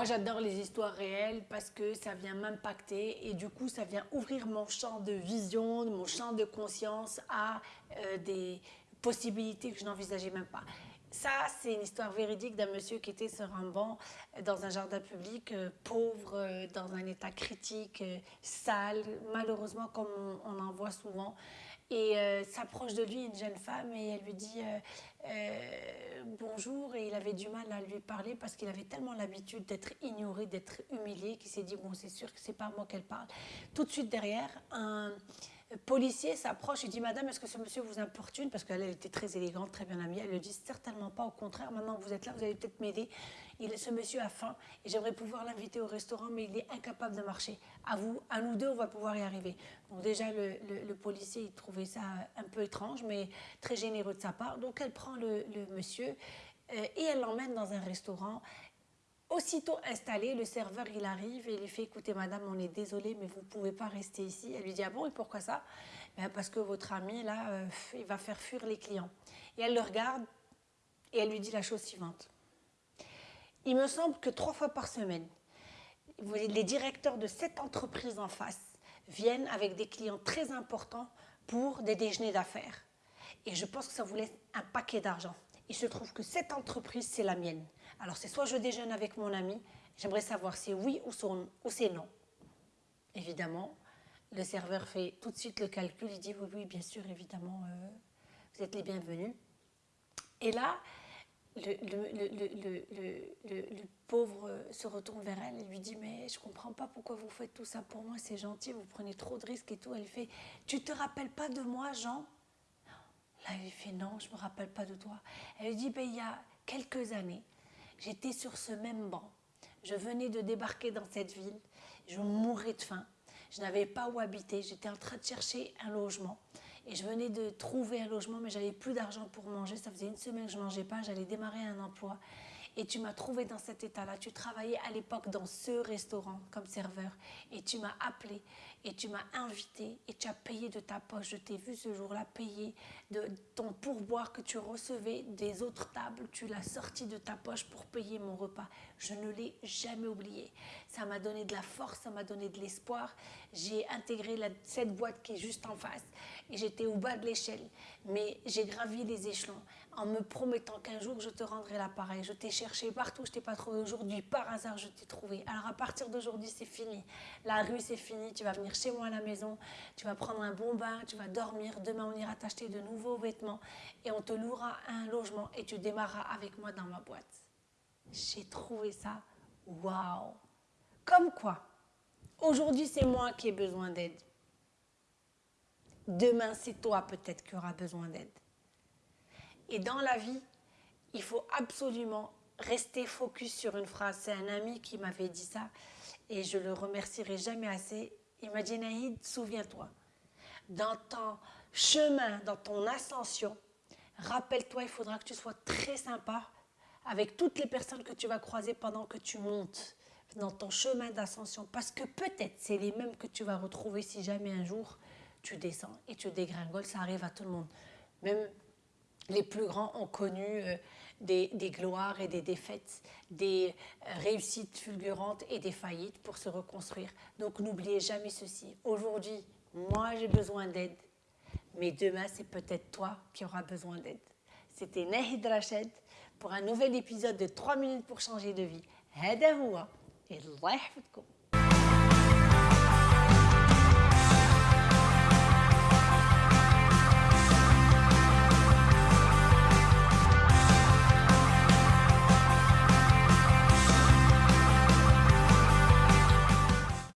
Moi, j'adore les histoires réelles parce que ça vient m'impacter et du coup, ça vient ouvrir mon champ de vision, mon champ de conscience à euh, des possibilités que je n'envisageais même pas. Ça, c'est une histoire véridique d'un monsieur qui était sur un banc euh, dans un jardin public, euh, pauvre, dans un état critique, sale, malheureusement comme on en voit souvent et euh, s'approche de lui une jeune femme et elle lui dit euh, euh, bonjour et il avait du mal à lui parler parce qu'il avait tellement l'habitude d'être ignoré, d'être humilié qu'il s'est dit bon c'est sûr que c'est pas moi qu'elle parle. Tout de suite derrière, un, policier s'approche et dit Madame, est-ce que ce monsieur vous importune? Parce qu'elle était très élégante, très bien habillée. Elle lui dit Certainement pas, au contraire, maintenant que vous êtes là, vous allez peut-être m'aider. Ce monsieur a faim et j'aimerais pouvoir l'inviter au restaurant, mais il est incapable de marcher. À vous, à nous deux, on va pouvoir y arriver. Donc, déjà, le, policier, il trouvait ça un peu étrange, mais très généreux de sa part. Donc, elle prend le, monsieur euh, et elle l'emmène dans un restaurant. Aussitôt installé, le serveur, il arrive et il lui fait « Écoutez, madame, on est désolé, mais vous ne pouvez pas rester ici. » Elle lui dit « Ah bon, et pourquoi ça? Ben, Parce que votre ami, là, euh, il va faire fuir les clients. » Et elle le regarde et elle lui dit la chose suivante. « Il me semble que trois fois par semaine, les directeurs de cette entreprise en face viennent avec des clients très importants pour des déjeuners d'affaires. Et je pense que ça vous laisse un paquet d'argent. Il se trouve que cette entreprise, c'est la mienne. Alors, c'est soit je déjeune avec mon ami, j'aimerais savoir si oui ou, c'est non. Évidemment, le serveur fait tout de suite le calcul, il dit oui, oui, bien sûr, évidemment, euh, vous êtes les bienvenus. Et là, le, le, pauvre se retourne vers elle et lui dit mais je comprends pas pourquoi vous faites tout ça pour moi, c'est gentil, vous prenez trop de risques et tout. Elle fait tu te rappelles pas de moi, Jean? Là, il fait non, je me rappelle pas de toi. Elle lui dit ben, il y a quelques années, J'étais sur ce même banc. Je venais de débarquer dans cette ville. Je mourais de faim. Je n'avais pas où habiter. J'étais en train de chercher un logement. Et je venais de trouver un logement, mais j'avais plus d'argent pour manger. Ça faisait une semaine que je ne mangeais pas. J'allais démarrer un emploi. Et tu m'as trouvé dans cet état-là. Tu travaillais à l'époque dans ce restaurant comme serveur. Et tu m'as appelé et tu m'as invité et tu as payé de ta poche. Je t'ai vu ce jour-là payer de ton pourboire que tu recevais des autres tables. Tu l'as sorti de ta poche pour payer mon repas. Je ne l'ai jamais oublié. Ça m'a donné de la force, ça m'a donné de l'espoir. J'ai intégré cette boîte qui est juste en face et j'étais au bas de l'échelle. Mais j'ai gravi les échelons en me promettant qu'un jour je te rendrai l'appareil. Je t'ai cherché partout, je t'ai pas trouvé aujourd'hui. Par hasard, je t'ai trouvé. Alors à partir d'aujourd'hui, c'est fini. La rue, c'est fini. Tu vas venir chez moi à la maison, tu vas prendre un bon bain, tu vas dormir. Demain, on ira t'acheter de nouveaux vêtements et on te louera un logement et tu démarras avec moi dans ma boîte. J'ai trouvé ça waouh. Comme quoi, aujourd'hui, c'est moi qui ai besoin d'aide. Demain, c'est toi peut-être qui auras besoin d'aide. Et dans la vie, il faut absolument rester focus sur une phrase. C'est un ami qui m'avait dit ça et je le remercierai jamais assez. Il m'a dit, Naïd, souviens-toi, dans ton chemin, dans ton ascension, rappelle-toi, il faudra que tu sois très sympa avec toutes les personnes que tu vas croiser pendant que tu montes dans ton chemin d'ascension. Parce que peut-être c'est les mêmes que tu vas retrouver si jamais un jour tu descends et tu dégringoles. Ça arrive à tout le monde. Même les plus grands ont connu euh, des, gloires et des défaites, des euh, réussites fulgurantes et des faillites pour se reconstruire. Donc n'oubliez jamais ceci. Aujourd'hui, moi j'ai besoin d'aide, mais demain c'est peut-être toi qui auras besoin d'aide. C'était Nahid Rached pour un nouvel épisode de 3 minutes pour changer de vie. هذا هو الله يحفظكم